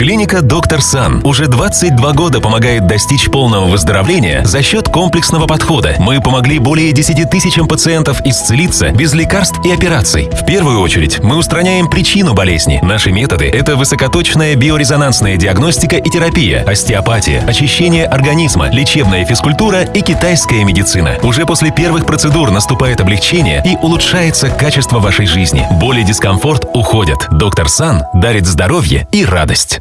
Клиника «Доктор Сан» уже 22 года помогает достичь полного выздоровления за счет комплексного подхода. Мы помогли более 10 тысячам пациентов исцелиться без лекарств и операций. В первую очередь мы устраняем причину болезни. Наши методы – это высокоточная биорезонансная диагностика и терапия, остеопатия, очищение организма, лечебная физкультура и китайская медицина. Уже после первых процедур наступает облегчение и улучшается качество вашей жизни. Боли и дискомфорт уходят. Доктор Сан дарит здоровье и радость.